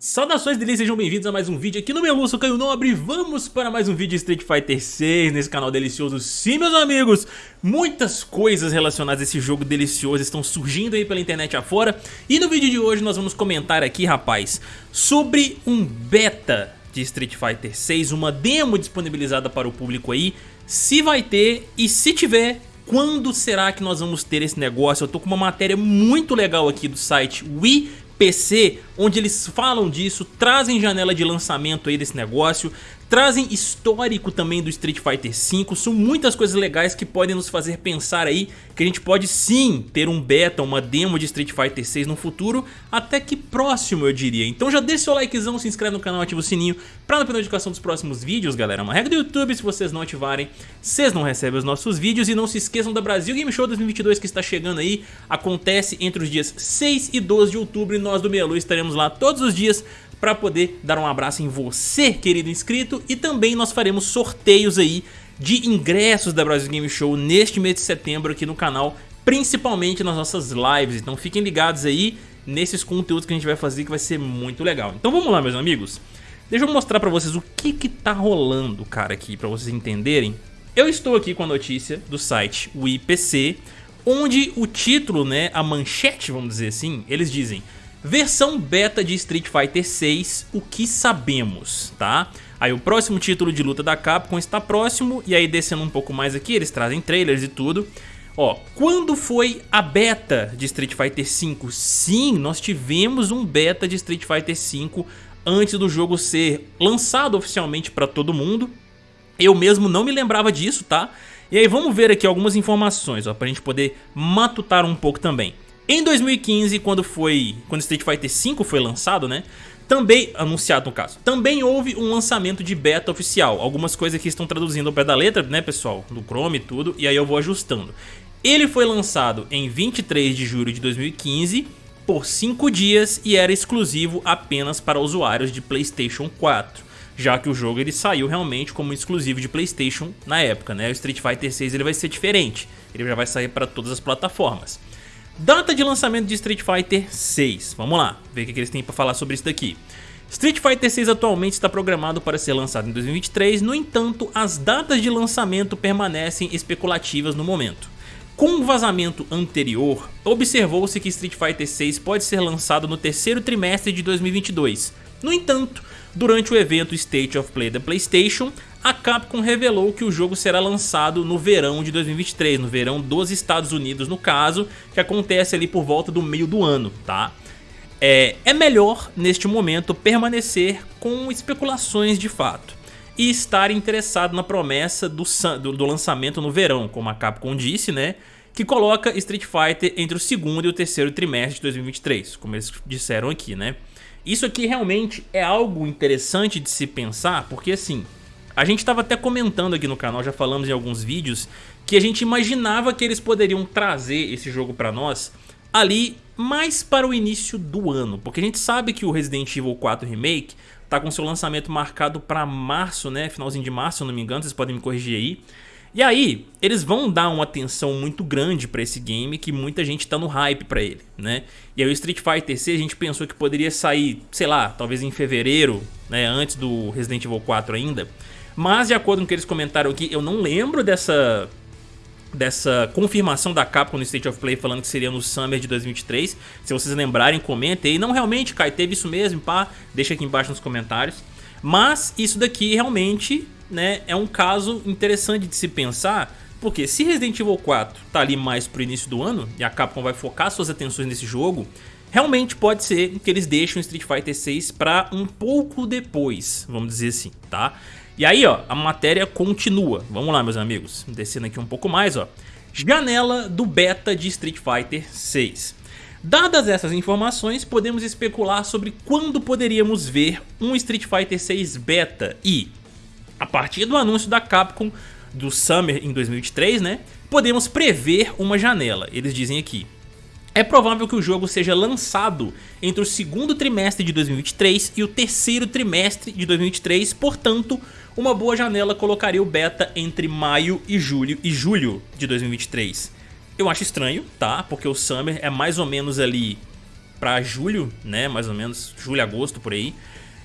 Saudações delícias, sejam bem-vindos a mais um vídeo aqui no meu Lúcio Caio Nobre Vamos para mais um vídeo de Street Fighter 6 nesse canal delicioso. Sim, meus amigos, muitas coisas relacionadas a esse jogo delicioso estão surgindo aí pela internet afora. E no vídeo de hoje nós vamos comentar aqui, rapaz, sobre um beta de Street Fighter 6 Uma demo disponibilizada para o público aí. Se vai ter e se tiver, quando será que nós vamos ter esse negócio? Eu tô com uma matéria muito legal aqui do site Wii PC, onde eles falam disso, trazem janela de lançamento aí desse negócio, trazem histórico também do Street Fighter V, são muitas coisas legais que podem nos fazer pensar aí que a gente pode sim ter um beta, uma demo de Street Fighter 6 no futuro, até que próximo eu diria. Então já deixa seu likezão, se inscreve no canal, ativa o sininho pra não perder notificação dos próximos vídeos, galera. É uma regra do YouTube, se vocês não ativarem, vocês não recebem os nossos vídeos. E não se esqueçam da Brasil Game Show 2022 que está chegando aí, acontece entre os dias 6 e 12 de outubro e nós do Meia Lua estaremos lá todos os dias para poder dar um abraço em você, querido inscrito, e também nós faremos sorteios aí de ingressos da Brasil Game Show neste mês de setembro aqui no canal, principalmente nas nossas lives, então fiquem ligados aí nesses conteúdos que a gente vai fazer que vai ser muito legal. Então vamos lá, meus amigos. Deixa eu mostrar pra vocês o que que tá rolando, cara, aqui, pra vocês entenderem. Eu estou aqui com a notícia do site WiPC, onde o título, né, a manchete, vamos dizer assim, eles dizem Versão beta de Street Fighter 6, o que sabemos, tá? Aí o próximo título de luta da Capcom está próximo, e aí descendo um pouco mais aqui, eles trazem trailers e tudo. Ó, quando foi a beta de Street Fighter 5? Sim, nós tivemos um beta de Street Fighter 5 antes do jogo ser lançado oficialmente para todo mundo. Eu mesmo não me lembrava disso, tá? E aí vamos ver aqui algumas informações, ó, pra gente poder matutar um pouco também. Em 2015, quando foi, quando Street Fighter V foi lançado, né? Também, anunciado no caso, também houve um lançamento de beta oficial. Algumas coisas aqui estão traduzindo ao pé da letra, né pessoal? Do Chrome e tudo, e aí eu vou ajustando. Ele foi lançado em 23 de julho de 2015 por 5 dias e era exclusivo apenas para usuários de Playstation 4 já que o jogo ele saiu realmente como exclusivo de Playstation na época, né? O Street Fighter 6 ele vai ser diferente, ele já vai sair para todas as plataformas. Data de lançamento de Street Fighter 6. Vamos lá, ver o que eles têm para falar sobre isso daqui. Street Fighter 6 atualmente está programado para ser lançado em 2023, no entanto, as datas de lançamento permanecem especulativas no momento. Com um vazamento anterior, observou-se que Street Fighter 6 pode ser lançado no terceiro trimestre de 2022. No entanto, durante o evento State of Play da PlayStation, a Capcom revelou que o jogo será lançado no verão de 2023, no verão dos Estados Unidos no caso, que acontece ali por volta do meio do ano, tá? É, é melhor, neste momento, permanecer com especulações de fato e estar interessado na promessa do, do, do lançamento no verão, como a Capcom disse, né? Que coloca Street Fighter entre o segundo e o terceiro trimestre de 2023, como eles disseram aqui, né? Isso aqui realmente é algo interessante de se pensar, porque assim, a gente estava até comentando aqui no canal, já falamos em alguns vídeos, que a gente imaginava que eles poderiam trazer esse jogo para nós ali mais para o início do ano, porque a gente sabe que o Resident Evil 4 Remake tá com seu lançamento marcado para março, né, finalzinho de março, se eu não me engano, vocês podem me corrigir aí. E aí, eles vão dar uma atenção muito grande para esse game que muita gente tá no hype para ele, né? E aí o Street Fighter 6 a gente pensou que poderia sair, sei lá, talvez em fevereiro, né, antes do Resident Evil 4 ainda. Mas de acordo com o que eles comentaram aqui, eu não lembro dessa dessa confirmação da Capcom no State of Play falando que seria no Summer de 2023. Se vocês lembrarem, comentem aí. Não, realmente, Kai, teve isso mesmo, pá, deixa aqui embaixo nos comentários. Mas isso daqui realmente né, é um caso interessante de se pensar, porque se Resident Evil 4 tá ali mais pro início do ano, e a Capcom vai focar suas atenções nesse jogo, realmente pode ser que eles deixem Street Fighter 6 para um pouco depois, vamos dizer assim, tá? E aí, ó, a matéria continua. Vamos lá, meus amigos. Descendo aqui um pouco mais, ó. Janela do beta de Street Fighter 6. Dadas essas informações, podemos especular sobre quando poderíamos ver um Street Fighter 6 beta e, a partir do anúncio da Capcom do Summer em 2023, né, podemos prever uma janela, eles dizem aqui. É provável que o jogo seja lançado entre o segundo trimestre de 2023 e o terceiro trimestre de 2023, portanto, uma boa janela colocaria o beta entre maio e julho, e julho de 2023. Eu acho estranho, tá? Porque o Summer é mais ou menos ali pra julho, né, mais ou menos, julho, agosto, por aí.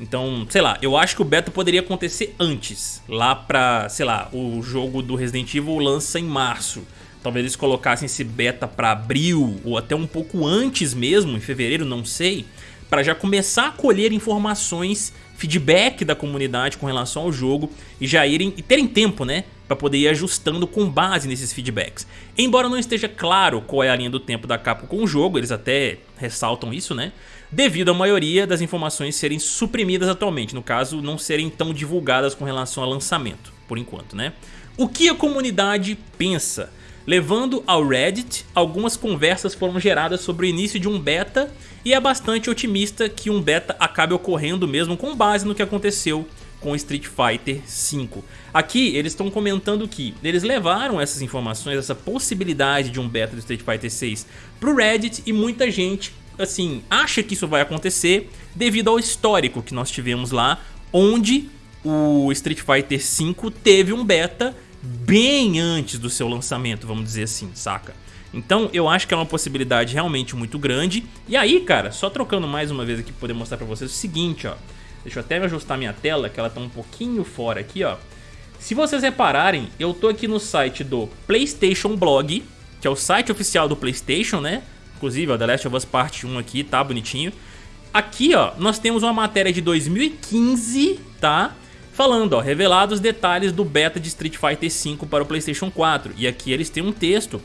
Então, sei lá, eu acho que o beta poderia acontecer antes, lá pra, sei lá, o jogo do Resident Evil lança em março. Talvez eles colocassem esse beta pra abril, ou até um pouco antes mesmo, em fevereiro, não sei, para já começar a colher informações, feedback da comunidade com relação ao jogo e já irem e terem tempo, né, para poder ir ajustando com base nesses feedbacks. Embora não esteja claro qual é a linha do tempo da Capcom com o jogo, eles até ressaltam isso, né? Devido à maioria das informações serem suprimidas atualmente, no caso, não serem tão divulgadas com relação ao lançamento, por enquanto, né? O que a comunidade pensa? Levando ao Reddit, algumas conversas foram geradas sobre o início de um beta e é bastante otimista que um beta acabe ocorrendo mesmo com base no que aconteceu com Street Fighter V. Aqui eles estão comentando que eles levaram essas informações, essa possibilidade de um beta do Street Fighter VI pro Reddit e muita gente assim acha que isso vai acontecer devido ao histórico que nós tivemos lá, onde o Street Fighter V teve um beta bem antes do seu lançamento, vamos dizer assim, saca? Então eu acho que é uma possibilidade realmente muito grande. E aí, cara, só trocando mais uma vez aqui para poder mostrar para vocês o seguinte, ó. Deixa eu até ajustar minha tela, que ela tá um pouquinho fora aqui, ó. Se vocês repararem, eu tô aqui no site do PlayStation Blog, que é o site oficial do PlayStation, né? Inclusive, ó, The Last of Us Part 1 aqui, tá bonitinho. Aqui, ó, nós temos uma matéria de 2015, tá? Falando, ó, revelados detalhes do beta de Street Fighter V para o PlayStation 4. E aqui eles têm um texto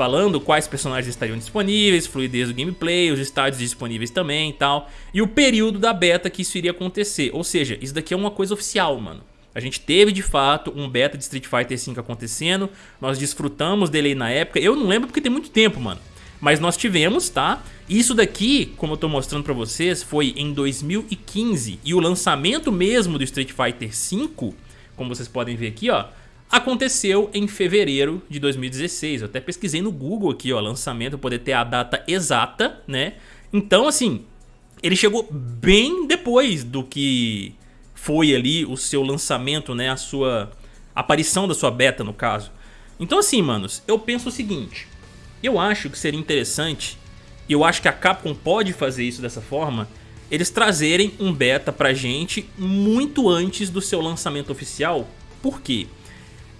falando quais personagens estariam disponíveis, fluidez do gameplay, os estádios disponíveis também e tal, e o período da beta que isso iria acontecer. Ou seja, isso daqui é uma coisa oficial, mano. A gente teve de fato um beta de Street Fighter V acontecendo, nós desfrutamos dele aí na época, eu não lembro porque tem muito tempo, mano. Mas nós tivemos, tá? Isso daqui, como eu tô mostrando pra vocês, foi em 2015. E o lançamento mesmo do Street Fighter V, como vocês podem ver aqui, ó, aconteceu em fevereiro de 2016. Eu até pesquisei no Google aqui, ó, lançamento, poder ter a data exata, né? Então, assim, ele chegou bem depois do que foi ali o seu lançamento, né? A sua aparição da sua beta, no caso. Então, assim, manos, eu penso o seguinte. Eu acho que seria interessante, e eu acho que a Capcom pode fazer isso dessa forma, eles trazerem um beta pra gente muito antes do seu lançamento oficial. Por quê?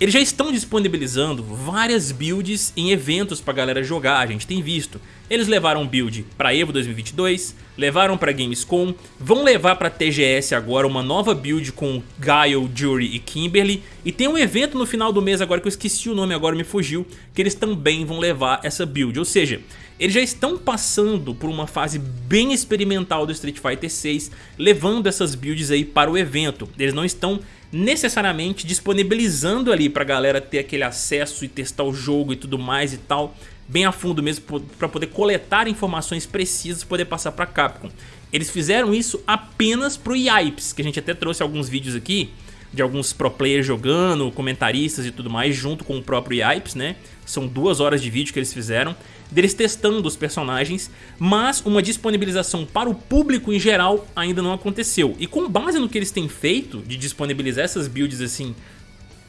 Eles já estão disponibilizando várias builds em eventos pra galera jogar, a gente tem visto. Eles levaram build pra EVO 2022, levaram pra Gamescom, vão levar pra TGS agora uma nova build com Guile, Jury e Kimberly. E tem um evento no final do mês agora que eu esqueci o nome agora, me fugiu, que eles também vão levar essa build. Ou seja, eles já estão passando por uma fase bem experimental do Street Fighter 6, levando essas builds aí para o evento. Eles não estão necessariamente disponibilizando ali pra galera ter aquele acesso e testar o jogo e tudo mais e tal, bem a fundo mesmo, para poder coletar informações precisas e poder passar pra Capcom. Eles fizeram isso apenas pro Yipes, que a gente até trouxe alguns vídeos aqui, de alguns pro players jogando, comentaristas e tudo mais, junto com o próprio Yipes, né? São duas horas de vídeo que eles fizeram, deles testando os personagens, mas uma disponibilização para o público em geral ainda não aconteceu. E com base no que eles têm feito, de disponibilizar essas builds assim,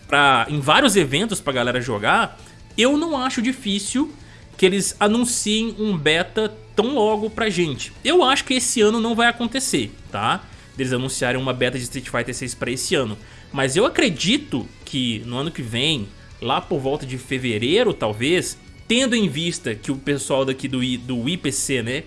pra, em vários eventos pra galera jogar, eu não acho difícil que eles anunciem um beta tão logo pra gente. Eu acho que esse ano não vai acontecer, tá? Deles anunciarem uma beta de Street Fighter 6 para esse ano. Mas eu acredito que no ano que vem, lá por volta de fevereiro talvez, tendo em vista que o pessoal daqui do, do IPC, né,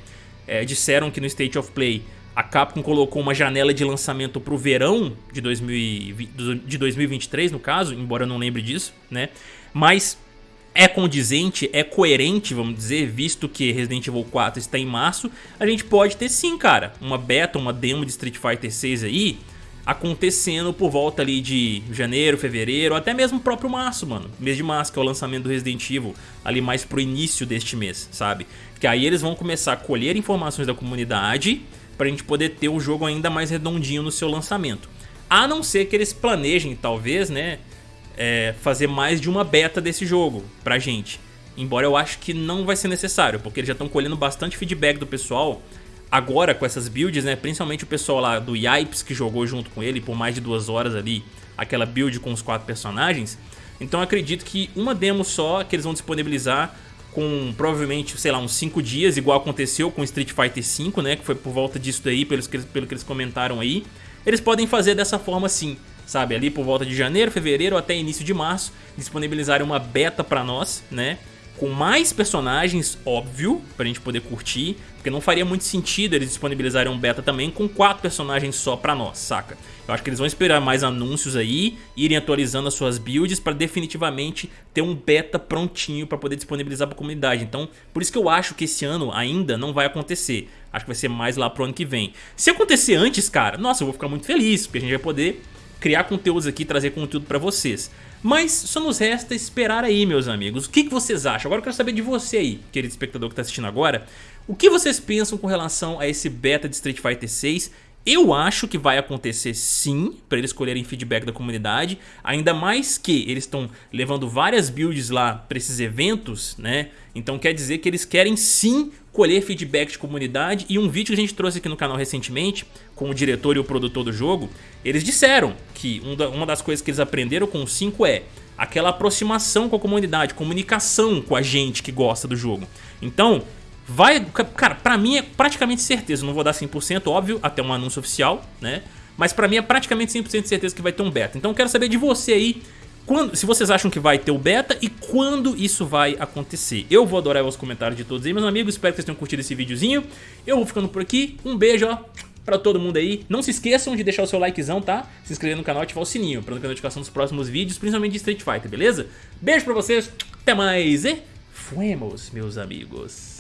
é, disseram que no State of Play a Capcom colocou uma janela de lançamento para o verão de, 2020, de 2023, no caso, embora eu não lembre disso, né? Mas é condizente, é coerente, vamos dizer, visto que Resident Evil 4 está em março, a gente pode ter sim, cara, uma beta, uma demo de Street Fighter 6 aí, acontecendo por volta ali de janeiro, fevereiro, até mesmo o próprio março, mano. Mês de março, que é o lançamento do Resident Evil, ali mais pro início deste mês, sabe? Porque aí eles vão começar a colher informações da comunidade pra gente poder ter o jogo ainda mais redondinho no seu lançamento. A não ser que eles planejem, talvez, né, é, fazer mais de uma beta desse jogo pra gente. Embora eu acho que não vai ser necessário, porque eles já estão colhendo bastante feedback do pessoal agora com essas builds, né? Principalmente o pessoal lá do Yipes que jogou junto com ele por mais de duas horas ali, aquela build com os quatro personagens. Então acredito que uma demo só que eles vão disponibilizar com provavelmente, sei lá, uns 5 dias, igual aconteceu com Street Fighter V, né, que foi por volta disso daí, pelo que, pelo que eles comentaram aí. Eles podem fazer dessa forma sim, sabe, ali por volta de janeiro, fevereiro até início de março, disponibilizarem uma beta pra nós, né, com mais personagens, óbvio, pra gente poder curtir, porque não faria muito sentido eles disponibilizarem um beta também com quatro personagens só pra nós, saca? Eu acho que eles vão esperar mais anúncios aí, irem atualizando as suas builds pra definitivamente ter um beta prontinho pra poder disponibilizar pra comunidade. Então, por isso que eu acho que esse ano ainda não vai acontecer. Acho que vai ser mais lá pro ano que vem. Se acontecer antes, cara, nossa, eu vou ficar muito feliz, porque a gente vai poder criar conteúdos aqui, trazer conteúdo pra vocês. Mas só nos resta esperar aí, meus amigos. O que, que vocês acham? Agora eu quero saber de você aí, querido espectador que está assistindo agora. O que vocês pensam com relação a esse beta de Street Fighter 6 eu acho que vai acontecer sim, para eles escolherem feedback da comunidade, ainda mais que eles estão levando várias builds lá para esses eventos, né? Então quer dizer que eles querem sim colher feedback de comunidade e um vídeo que a gente trouxe aqui no canal recentemente, com o diretor e o produtor do jogo, eles disseram que uma das coisas que eles aprenderam com o 5 é aquela aproximação com a comunidade, comunicação com a gente que gosta do jogo. Então, Vai, cara, pra mim é praticamente certeza, não vou dar 100%, óbvio, até um anúncio oficial, né? Mas pra mim é praticamente 100% de certeza que vai ter um beta. Então eu quero saber de você aí, quando, se vocês acham que vai ter o beta e quando isso vai acontecer. Eu vou adorar os comentários de todos aí, meus amigos, espero que vocês tenham curtido esse videozinho. Eu vou ficando por aqui, um beijo, ó, pra todo mundo aí. Não se esqueçam de deixar o seu likezão, tá? Se inscrever no canal e ativar o sininho pra não ter notificação dos próximos vídeos, principalmente de Street Fighter, beleza? Beijo pra vocês, até mais e fuemos, meus amigos.